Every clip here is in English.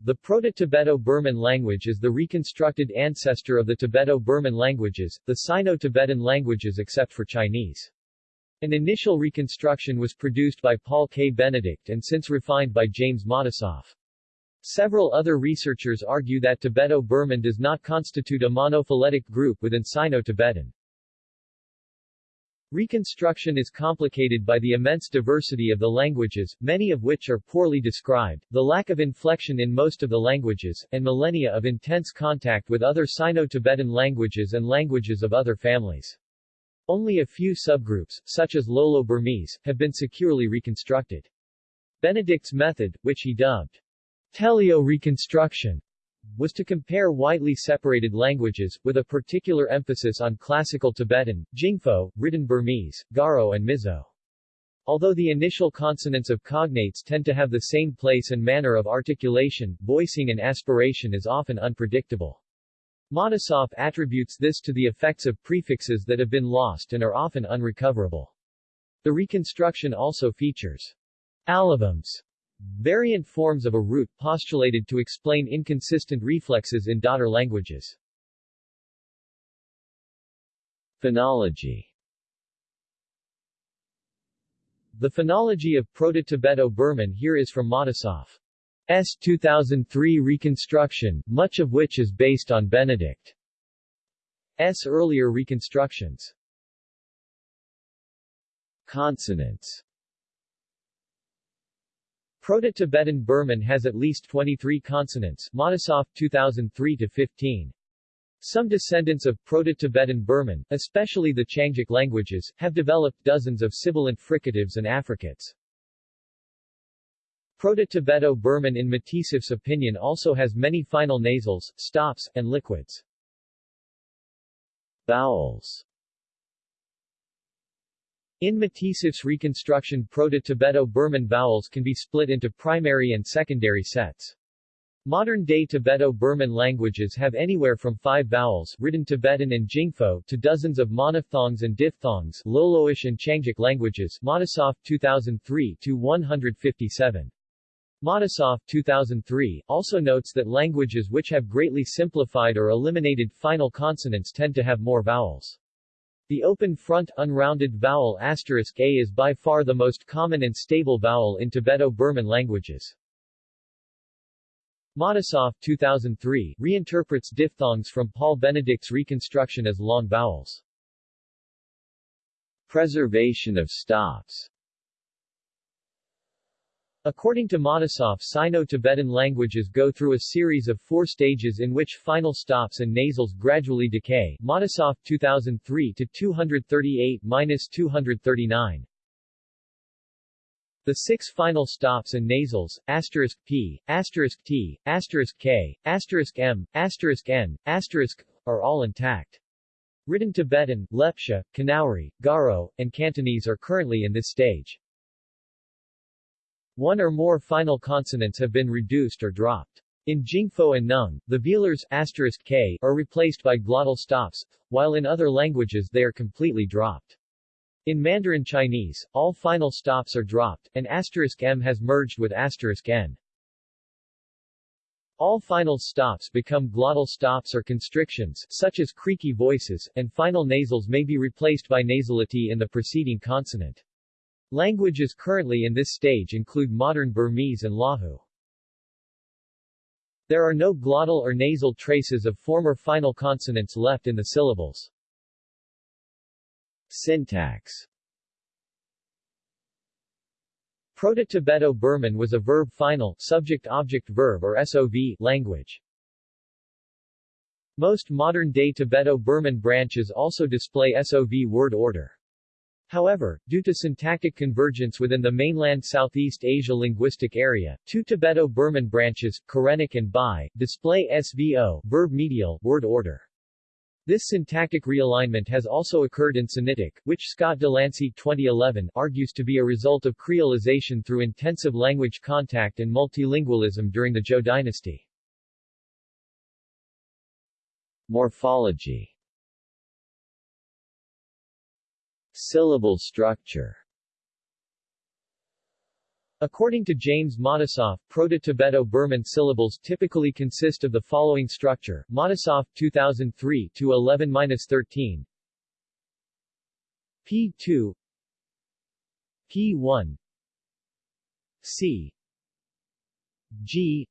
The Proto-Tibeto-Burman language is the reconstructed ancestor of the Tibeto-Burman languages, the Sino-Tibetan languages except for Chinese. An initial reconstruction was produced by Paul K. Benedict and since refined by James Matisoff. Several other researchers argue that Tibeto-Burman does not constitute a monophyletic group within Sino-Tibetan. Reconstruction is complicated by the immense diversity of the languages, many of which are poorly described, the lack of inflection in most of the languages, and millennia of intense contact with other Sino-Tibetan languages and languages of other families. Only a few subgroups, such as Lolo-Burmese, have been securely reconstructed. Benedict's method, which he dubbed teleo reconstruction, was to compare widely separated languages, with a particular emphasis on Classical Tibetan, Jingpo, written Burmese, Garo and Mizo. Although the initial consonants of cognates tend to have the same place and manner of articulation, voicing and aspiration is often unpredictable. Matisoff attributes this to the effects of prefixes that have been lost and are often unrecoverable. The reconstruction also features allofams, variant forms of a root postulated to explain inconsistent reflexes in daughter languages. Phonology The phonology of Proto-Tibeto-Burman here is from Matisoff. S. 2003 reconstruction, much of which is based on Benedict's earlier reconstructions. Consonants Proto-Tibetan Burman has at least 23 consonants Matisoff 2003-15. Some descendants of Proto-Tibetan Burman, especially the Qiangic languages, have developed dozens of sibilant fricatives and affricates. Proto-Tibeto-Burman in Matisoff's opinion also has many final nasals, stops, and liquids. Vowels in Matisoff's reconstruction Proto-Tibeto-Burman vowels can be split into primary and secondary sets. Modern-day Tibeto-Burman languages have anywhere from five vowels written Tibetan and Jingpo to dozens of monophthongs and diphthongs Loloish and Qiangic languages Matisoff 2003-157. Matisoff 2003, also notes that languages which have greatly simplified or eliminated final consonants tend to have more vowels. The open front unrounded vowel asterisk a is by far the most common and stable vowel in Tibeto-Burman languages. Matisoff 2003 reinterprets diphthongs from Paul Benedict's reconstruction as long vowels. Preservation of stops According to Matisoff Sino-Tibetan languages go through a series of four stages in which final stops and nasals gradually decay Matisoff 2003-238-239 The six final stops and nasals, asterisk p, asterisk t, asterisk k, asterisk m, asterisk n, asterisk, are all intact. Written Tibetan, Lepcha, Kanauri, Garo, and Cantonese are currently in this stage. One or more final consonants have been reduced or dropped. In Jingpo and Nung, the velars k are replaced by glottal stops, while in other languages they are completely dropped. In Mandarin Chinese, all final stops are dropped, and m has merged with n. All final stops become glottal stops or constrictions, such as creaky voices, and final nasals may be replaced by nasality in the preceding consonant. Languages currently in this stage include modern Burmese and Lahu. There are no glottal or nasal traces of former final consonants left in the syllables. Syntax Proto-Tibeto-Burman was a verb-final subject-object-verb or SOV language. Most modern-day Tibeto-Burman branches also display SOV word order. However, due to syntactic convergence within the mainland Southeast Asia linguistic area, two Tibeto-Burman branches, Karenic and Bai, display SVO verb medial word order. This syntactic realignment has also occurred in Sinitic, which Scott Delancey 2011 argues to be a result of creolization through intensive language contact and multilingualism during the Zhou dynasty. Morphology Syllable structure. According to James Matisoff, Proto-Tibeto-Burman syllables typically consist of the following structure, Matisoff 2003 to 11-13 P2 P1 C. G.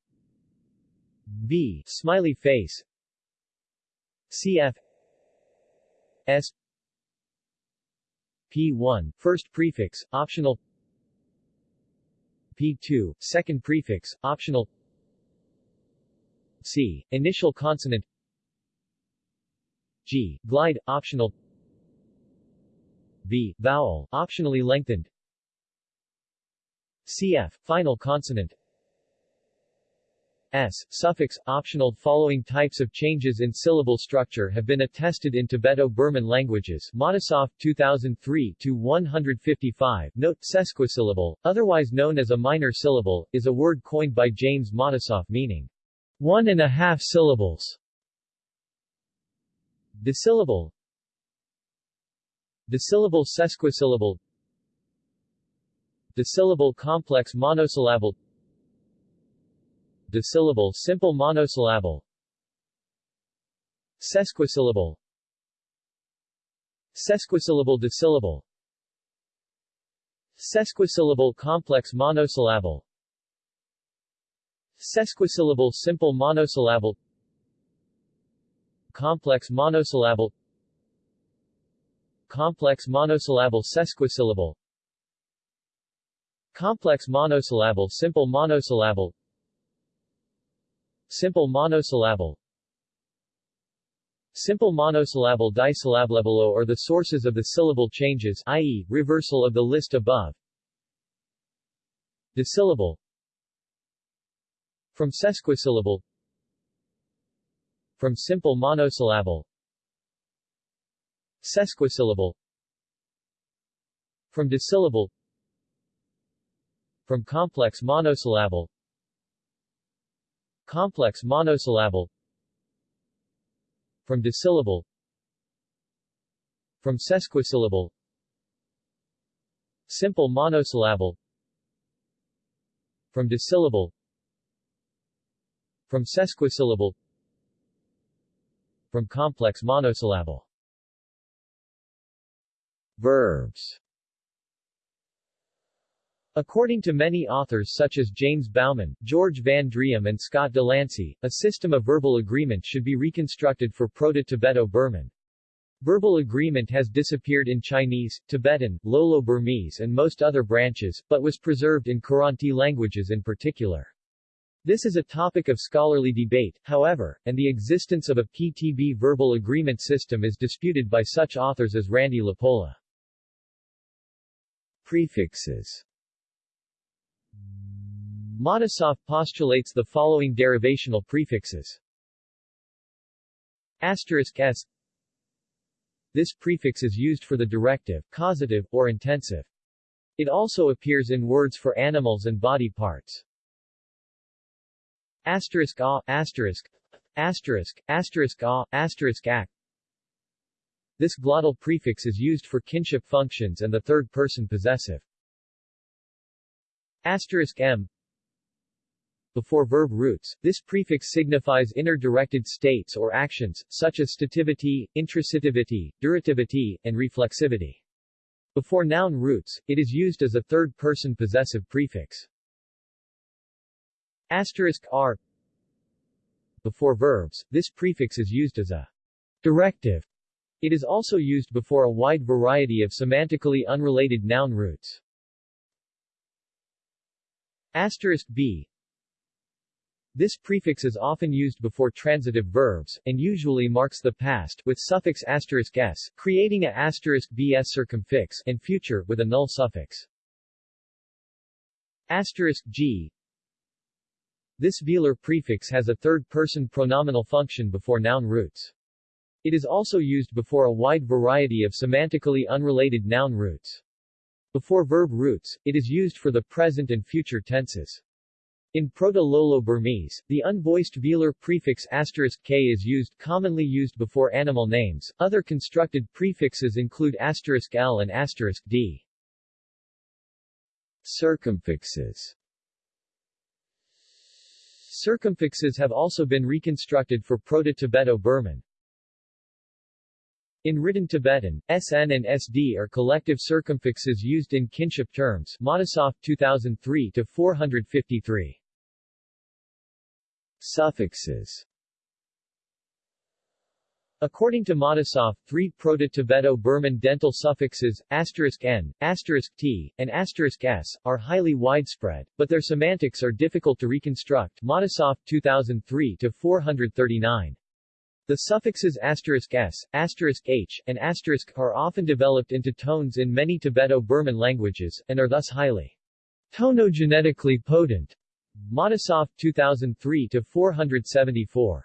B smiley face. CF S P1 first prefix optional. P2 second prefix optional. C initial consonant. G glide optional. V vowel optionally lengthened. CF final consonant S, suffix, optional Following types of changes in syllable structure have been attested in Tibeto-Burman languages Matisoff 2003 to 155. Note, sesquisyllable, otherwise known as a minor syllable, is a word coined by James Matisoff meaning one and a half syllables. Desyllable Desyllable sesquisyllable Desyllable complex monosyllable Desyllable simple monosyllable. Sesquisyllable. Sesquisyllable desyllable Sesquisyllable complex monosyllable. Sesquisyllable simple monosyllable. Complex monosyllable. Complex monosyllable sesquisyllable. Complex monosyllable simple monosyllable Simple monosyllable Simple monosyllable disyllable are the sources of the syllable changes i.e., reversal of the list above. Disyllable From sesquisyllable From simple monosyllable Sesquisyllable From disyllable From complex monosyllable Complex monosyllable From desyllable From sesquisyllable Simple monosyllable From desyllable From sesquisyllable From complex monosyllable. Verbs According to many authors such as James Bauman, George Van Driem and Scott Delancey, a system of verbal agreement should be reconstructed for Proto-Tibeto-Burman. Verbal agreement has disappeared in Chinese, Tibetan, Lolo-Burmese and most other branches, but was preserved in Kiranti languages in particular. This is a topic of scholarly debate, however, and the existence of a PTB verbal agreement system is disputed by such authors as Randy LaPolla. Prefixes Matisoff postulates the following derivational prefixes. Asterisk s This prefix is used for the directive, causative, or intensive. It also appears in words for animals and body parts. Asterisk a, asterisk, asterisk, asterisk a, asterisk ac. This glottal prefix is used for kinship functions and the third-person possessive. Asterisk m before verb roots, this prefix signifies inner-directed states or actions, such as stativity, intrasitivity, durativity, and reflexivity. Before noun roots, it is used as a third-person possessive prefix. Asterisk r Before verbs, this prefix is used as a directive. It is also used before a wide variety of semantically unrelated noun roots. Asterisk b this prefix is often used before transitive verbs, and usually marks the past, with suffix asterisk s, creating a asterisk bs circumfix, and future, with a null suffix. Asterisk g This velar prefix has a third-person pronominal function before noun roots. It is also used before a wide variety of semantically unrelated noun roots. Before verb roots, it is used for the present and future tenses. In Proto-Lolo-Burmese, the unvoiced velar prefix k is used commonly used before animal names. Other constructed prefixes include l and d. Circumfixes Circumfixes have also been reconstructed for Proto-Tibeto-Burman. In written Tibetan, SN and SD are collective circumfixes used in kinship terms Matisoff 2003-453. Suffixes According to Matisoff, three Proto-Tibeto-Burman dental suffixes, asterisk n, asterisk t, and asterisk s, are highly widespread, but their semantics are difficult to reconstruct Matisoff 2003-439. The suffixes asterisk s, asterisk h, and asterisk are often developed into tones in many Tibeto-Burman languages, and are thus highly tonogenetically potent. Matisoff 2003-474.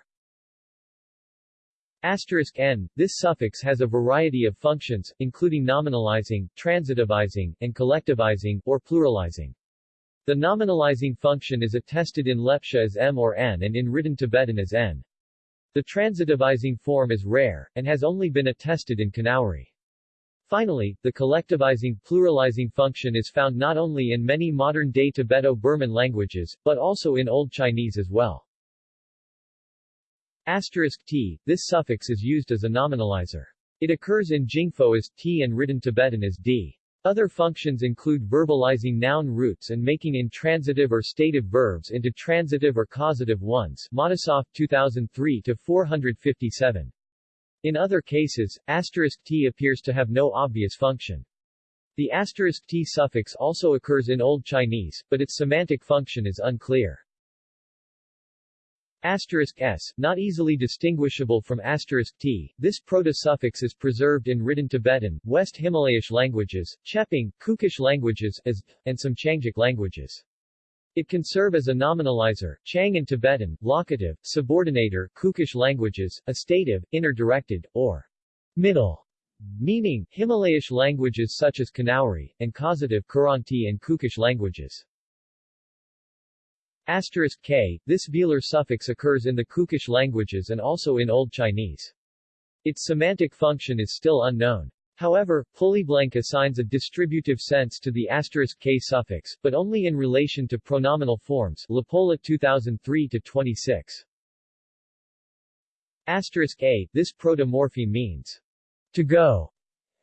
Asterisk n, this suffix has a variety of functions, including nominalizing, transitivizing, and collectivizing, or pluralizing. The nominalizing function is attested in Lepcha as m or n and in written Tibetan as n. The transitivizing form is rare, and has only been attested in Kanauri. Finally, the collectivizing pluralizing function is found not only in many modern-day Tibeto-Burman languages, but also in Old Chinese as well. Asterisk t, this suffix is used as a nominalizer. It occurs in Jingpho as t and written Tibetan as d. Other functions include verbalizing noun roots and making intransitive or stative verbs into transitive or causative ones Matisoff 2003-457. In other cases, asterisk t appears to have no obvious function. The asterisk t suffix also occurs in Old Chinese, but its semantic function is unclear. Asterisk s, not easily distinguishable from asterisk t, this proto-suffix is preserved in written Tibetan, West Himalayish languages, Chepang, Kukish languages as, and some Qiangic languages. It can serve as a nominalizer, Qiang in Tibetan, locative, subordinator, Kukish languages, astative, inner-directed, or middle, meaning, Himalayish languages such as Kanauri, and causative, Kiranti and Kukish languages. Asterisk k, this velar suffix occurs in the Kukish languages and also in Old Chinese. Its semantic function is still unknown. However, Pulleyblank assigns a distributive sense to the asterisk k suffix, but only in relation to pronominal forms LaPolla 2003-26. Asterisk a, this protomorpheme means to go,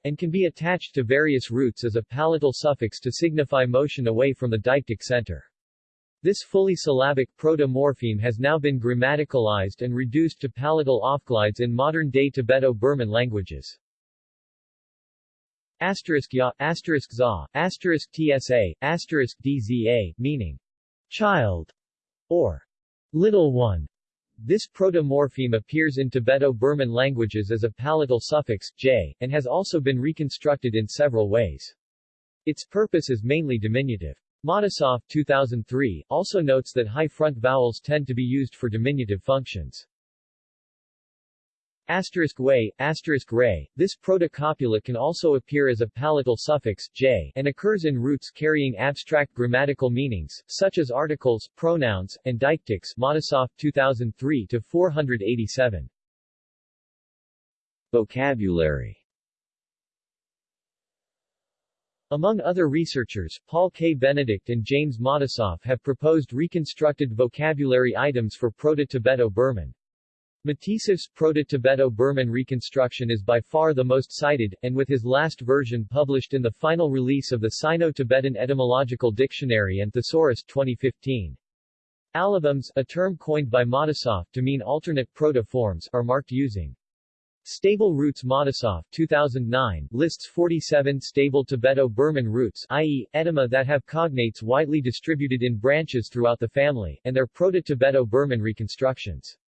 and can be attached to various roots as a palatal suffix to signify motion away from the deictic center. This fully syllabic proto-morpheme has now been grammaticalized and reduced to palatal offglides in modern-day Tibeto-Burman languages. Asterisk ya, asterisk za, asterisk tsa, asterisk dza, meaning child or little one. This proto-morpheme appears in Tibeto-Burman languages as a palatal suffix, j, and has also been reconstructed in several ways. Its purpose is mainly diminutive. Matisoff 2003, also notes that high front vowels tend to be used for diminutive functions. Asterisk way, asterisk ray, this protocopula can also appear as a palatal suffix, j, and occurs in roots carrying abstract grammatical meanings, such as articles, pronouns, and deictics Matisoff 2003-487. Vocabulary Among other researchers, Paul K. Benedict and James Matisoff have proposed reconstructed vocabulary items for Proto-Tibeto-Burman. Matisoff's Proto-Tibeto-Burman reconstruction is by far the most cited, and with his last version published in the final release of the Sino-Tibetan Etymological Dictionary and Thesaurus 2015. Allofams, a term coined by Matisoff to mean alternate proto-forms, are marked using Stable roots Matisoff 2009 lists 47 stable Tibeto-Burman roots i.e., etyma that have cognates widely distributed in branches throughout the family, and their Proto-Tibeto-Burman reconstructions.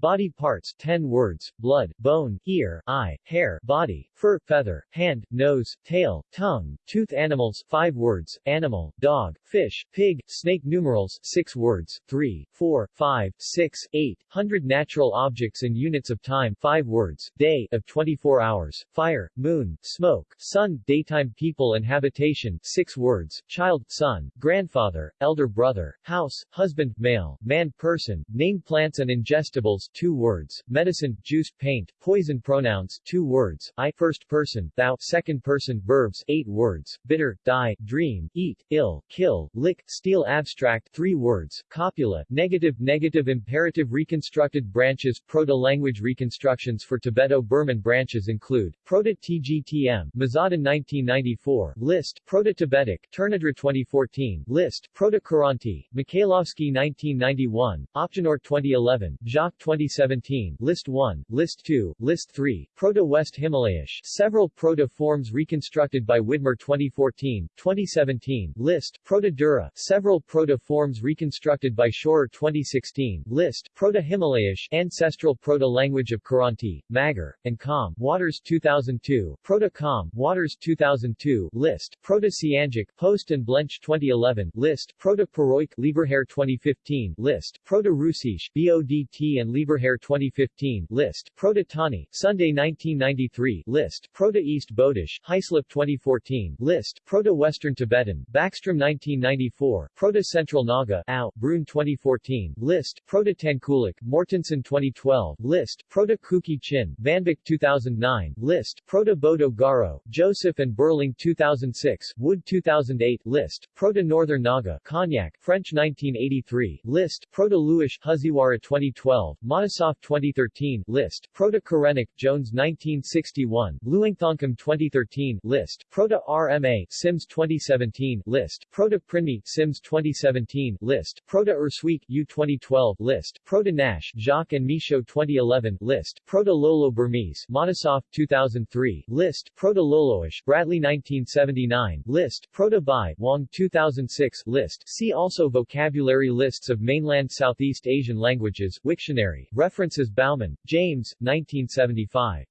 Body parts 10 words, blood, bone, ear, eye, hair, body, fur, feather, hand, nose, tail, tongue, tooth animals 5 words, animal, dog, fish, pig, snake numerals 6 words, 3, 4, 5, 6, 8, hundred natural objects in units of time 5 words, day of 24 hours, fire, moon, smoke, sun, daytime people and habitation 6 words, child, son, grandfather, elder brother, house, husband, male, man person, name plants and ingestibles 2 words, medicine, juice, paint, poison pronouns 2 words, I first person, thou second person verbs 8 words, bitter, die, dream, eat, ill, kill, lick, steal abstract 3 words, copula, negative negative imperative reconstructed branches Proto-language reconstructions for Tibeto-Burman branches include, Proto-TGTM, Mazaudon 1994, list, Proto-Tibetic, Tournadre 2014, list, Proto-Kiranti, Mikhailovsky 1991, Opgenort 2011, Jacques 2017, List 1, List 2, List 3, Proto-West Himalayish, several proto-forms reconstructed by Widmer 2014, 2017, List, Proto-Dura, several proto-forms reconstructed by Schorer 2016, List, Proto-Himalayish, ancestral proto-language of Kiranti, Magar, and Kham, Waters 2002, Proto-Kham, Waters 2002, List, Proto-Siangic, Post and Blench 2011, List, Proto-Puroik, Lieberherr 2015, List, Proto-Rusish, BODT and Lieberherr 2015, List, Proto-Tani, Sunday 1993, List, Proto-East Bodish, Hyslop 2014, List, Proto-Western Tibetan, Backstrom 1994, Proto-Central Naga, Au, Bruhn 2014, List, Proto-Tangkhulic, Mortensen 2012, List, Proto-Kuki Chin, VanBik 2009, List, Proto-Bodo Garo, Joseph and Burling 2006, Wood 2008, List, Proto-Northern Naga, Konyak, French 1983, List, Proto-Luish, Huziwara 2012, Matisoff 2013, List, Proto-Karenic, Jones 1961, Luangthongkum 2013, List, Proto-RMA, Sims 2017, List, Proto-Prinmi, Sims 2017, List, Proto-Ersuic, U 2012, List, Proto-Naish, Jacques and Michaud 2011, List, Proto-Lolo Burmese, Matisoff 2003, List, Proto-Loloish, Bradley 1979, List, Proto-Bai, Wang 2006, List, see also Vocabulary lists of mainland Southeast Asian languages, Wiktionary, references Bauman, James, 1975.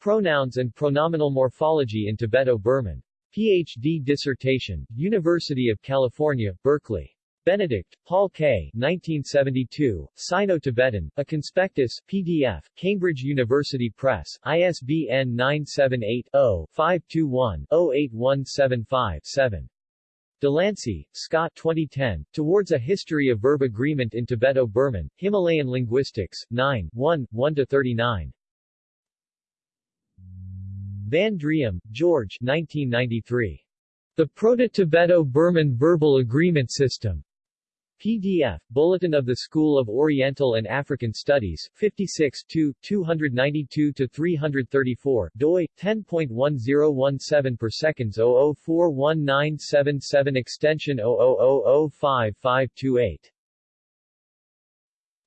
Pronouns and pronominal morphology in Tibeto-Burman. Ph.D. dissertation, University of California, Berkeley. Benedict, Paul K. 1972, Sino-Tibetan, A Conspectus, PDF, Cambridge University Press, ISBN 978-0-521-08175-7. Delancey, Scott 2010, Towards a History of Verb Agreement in Tibeto-Burman, Himalayan Linguistics, 9, 1, 1-39. Van Driem, George 1993. The Proto-Tibeto-Burman Verbal Agreement System. PDF, Bulletin of the School of Oriental and African Studies, 56 292-334, doi, 10.1017 per seconds 00419777 extension 000055528.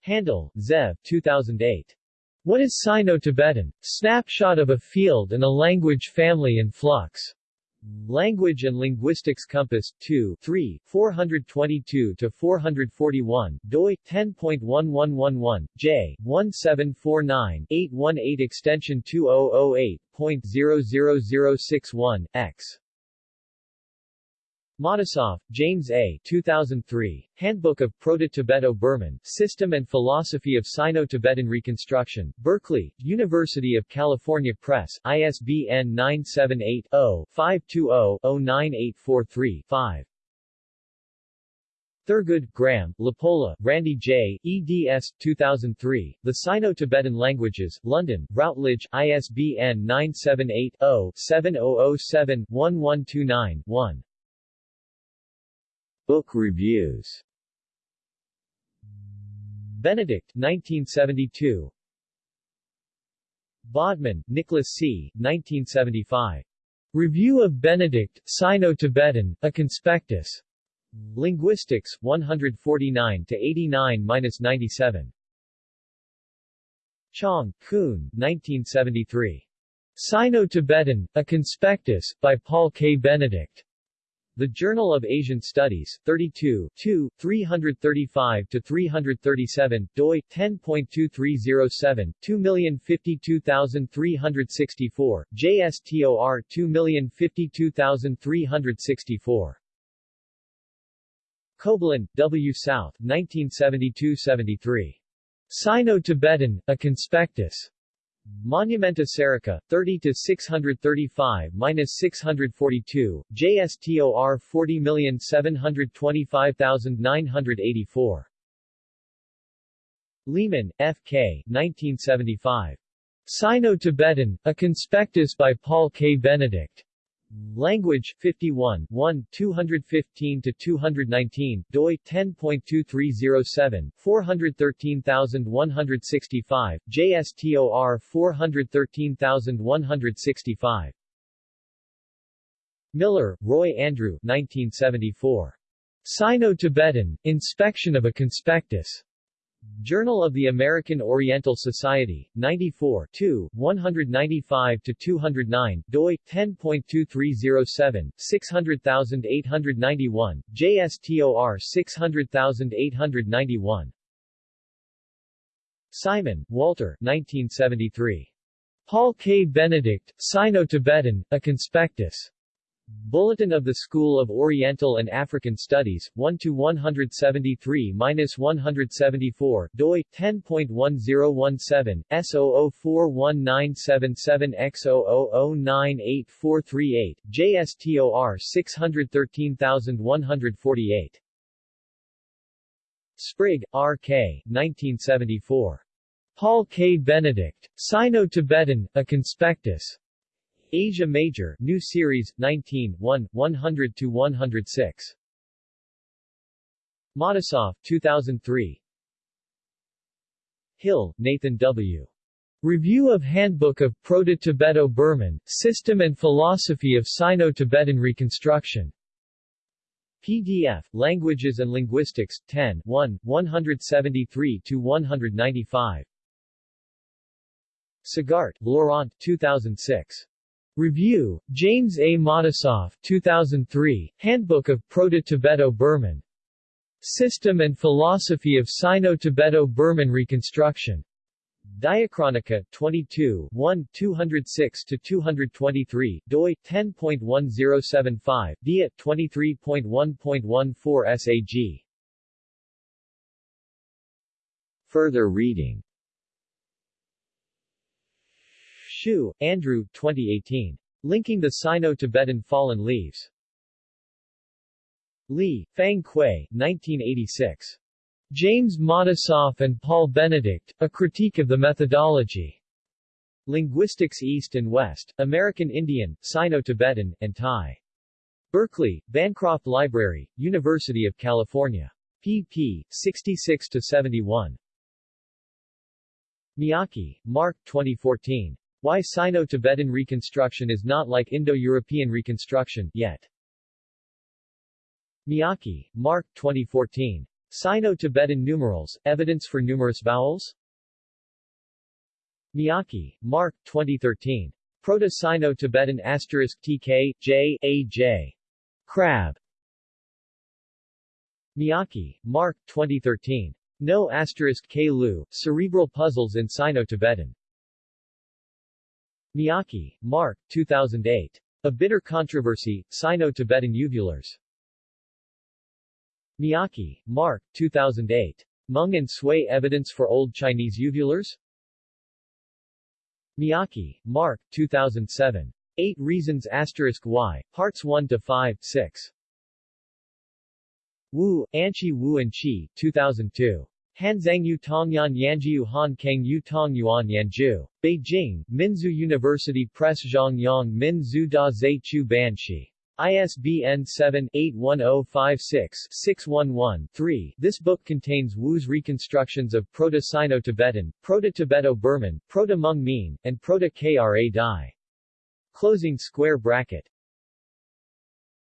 Handel, Zev, 2008. What is Sino-Tibetan? Snapshot of a Field and a Language Family in Flux. Language and Linguistics Compass, 2 3, 422-441, doi, 10.1111, j, 1749-818 extension 2008.00061, x. Matisoff, James A. 2003, Handbook of Proto-Tibeto-Burman, System and Philosophy of Sino-Tibetan Reconstruction, Berkeley, University of California Press, ISBN 978-0-520-09843-5. Thurgood, Graham, LaPolla, Randy J., eds. 2003, The Sino-Tibetan Languages, London, Routledge, ISBN 978-0-7007-1129-1. Book reviews Benedict, 1972 Bodman, Nicholas C., 1975. Review of Benedict, Sino-Tibetan, A Conspectus. Linguistics, 149-89-97. Chong, Kun, 1973. Sino-Tibetan, A Conspectus, by Paul K. Benedict. The Journal of Asian Studies, 32, 2, 335-337, doi, 10.2307, 2052364, JSTOR 2052364. Coblin, W. South, 1972-73. Sino-Tibetan, A Conspectus. Monumenta Serica, 30 to 635 minus 642, JSTOR 40725984. Lehman, F. K. 1975. Sino-Tibetan, a conspectus by Paul K. Benedict. Language 51 1 215 to 219 doi 10.2307 413165 JSTOR 413165 Miller, Roy Andrew 1974 Sino-Tibetan Inspection of a Conspectus Journal of the American Oriental Society, 94 195-209, doi, 10.2307, 600891, JSTOR 600891. Simon, Walter 1973. Paul K. Benedict, Sino-Tibetan, A Conspectus. Bulletin of the School of Oriental and African Studies, 1 to 173–174. doi, 10.1017, S00419777X00098438, JSTOR 613148. Sprigg, R. K. 1974. Paul K. Benedict, Sino-Tibetan, A Conspectus. Asia Major, New Series, 19 1, 100-106. Matisoff, 2003. Hill, Nathan W. Review of Handbook of Proto-Tibeto-Burman, System and Philosophy of Sino-Tibetan Reconstruction. PDF, Languages and Linguistics, 10 1, 173-195. Sagart, Laurent 2006. Review, James A. Matisoff 2003, Handbook of Proto-Tibeto-Burman. System and Philosophy of Sino-Tibeto-Burman Reconstruction. Diachronica, 22 1, 206-223, doi, 10.1075, dia, 23.1.14 SAG. Further reading Hsu, Andrew 2018. Linking the Sino-Tibetan Fallen Leaves. Lee, Fang Kuei, 1986. James Matisoff and Paul Benedict, A Critique of the Methodology. Linguistics East and West, American Indian, Sino-Tibetan, and Thai. Berkeley, Bancroft Library, University of California. pp. 66-71. Miyake, Mark 2014. Why Sino-Tibetan reconstruction is not like Indo-European reconstruction, yet. Miyake, Mark 2014. Sino-Tibetan numerals, evidence for numerous vowels? Miyake, Mark 2013. Proto-Sino-Tibetan asterisk TK, J, A, J. Crab. Miyake, Mark 2013. No asterisk K. Lu, Cerebral Puzzles in Sino-Tibetan. Miyake, Mark, 2008. A Bitter Controversy, Sino-Tibetan Uvulars. Miyake, Mark, 2008. Hmong and Sui Evidence for Old Chinese Uvulars? Miyake, Mark, 2007. 8 Reasons Asterisk Y, Parts 1 to 5, 6. Wu, Anchi Wu and Chi, 2002. Hanzangyu Tongyan Yanjiu Han Kang Yu Tong Yuan Yanju. Beijing, Minzu University Press Zhongyang Min Zhu Da Zhe Chu Banshi. ISBN 7-81056-611-3. This book contains Wu's reconstructions of Proto-Sino-Tibetan, Proto-Tibeto-Burman, Proto-Hmong Mien, and Proto-Kra Dai. Closing square bracket.